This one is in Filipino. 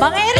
Bang